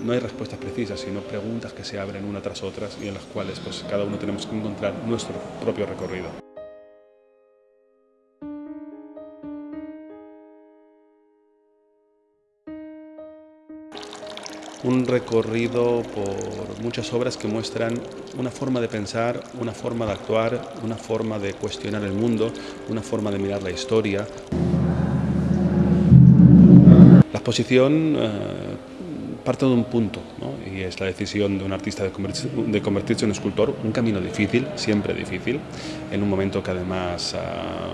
No hay respuestas precisas, sino preguntas que se abren una tras otras y en las cuales pues, cada uno tenemos que encontrar nuestro propio recorrido. un recorrido por muchas obras que muestran una forma de pensar, una forma de actuar, una forma de cuestionar el mundo, una forma de mirar la historia. La exposición eh, parte de un punto, y es la decisión de un artista de convertirse, en escultor, un camino difícil, siempre difícil, en un momento que además ah,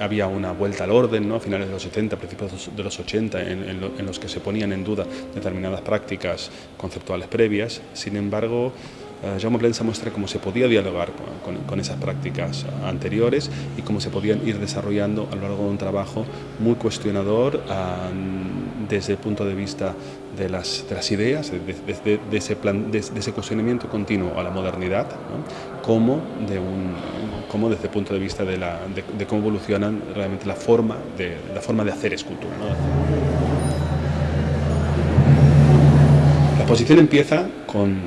había una vuelta al orden ¿no? a finales de los 70, principios de los 80, en, los que se ponían en duda determinadas prácticas conceptuales previas. Sin embargo, uh, Jaume Plensa muestra cómo se podía dialogar con, esas prácticas anteriores y cómo se podían ir desarrollando a lo largo de un trabajo muy cuestionador desde el punto de vista de las, de las ideas, de, de, ese plan, de, ese cuestionamiento continuo a la modernidad, como, de un, como desde el punto de vista de, la, de, cómo evolucionan realmente la forma de, la forma de hacer escultura. La exposición empieza con,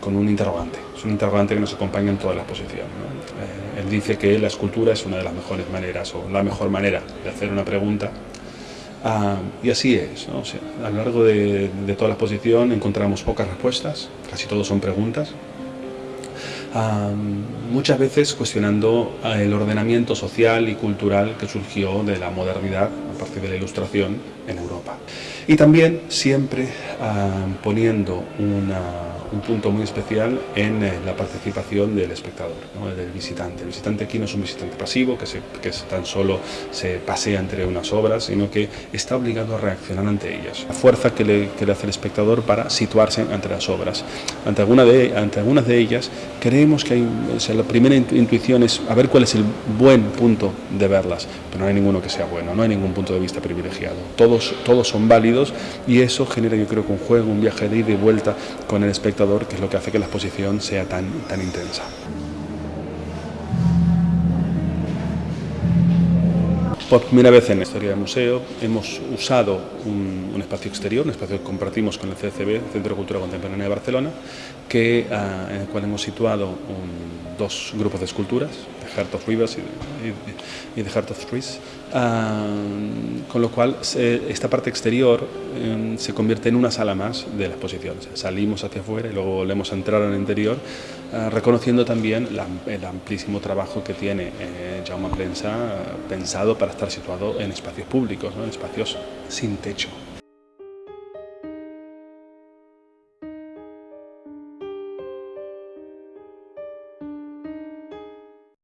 con, un interrogante, es un interrogante que nos acompaña en toda la exposición. Eh, él dice que la escultura es una de las mejores maneras, o la mejor manera de hacer una pregunta Ah, y así es, a lo largo de, toda la exposición encontramos pocas respuestas, casi todos son preguntas, ah, muchas veces cuestionando ah, el ordenamiento social y cultural que surgió de la modernidad a partir de la ilustración en Europa. Y también siempre poniendo una un punto muy especial en eh, la participación del espectador, del visitante. El visitante aquí no es un visitante pasivo, que, se, que tan solo se pasea entre unas obras, sino que está obligado a reaccionar ante ellas. La fuerza que le, que le hace el espectador para situarse ante las obras. Ante, alguna de, ante algunas de ellas creemos que hay, la primera intuición es a ver cuál es el buen punto de verlas, pero no hay ninguno que sea bueno, no hay ningún punto de vista privilegiado. Todos, todos son válidos y eso genera yo creo que un juego, un viaje de ida y vuelta con el espectador que es lo que hace que la exposición sea tan, tan intensa. Por primera vez en la historia del museo hemos usado un, espacio exterior, un espacio que compartimos con el CCB, Centro de Cultura Contemporánea de Barcelona, que, ah, en el cual hemos situado dos grupos de esculturas, The Heart of Rivers y, The Heart of Trees, ah, con lo cual esta parte exterior em, se convierte en una sala más de la exposición. salimos hacia afuera y luego volvemos a entrar en el interior, ah, reconociendo también el amplísimo trabajo que tiene eh, Jaume Plensa pensado para estar situado en espacios públicos, en espacios sin techo.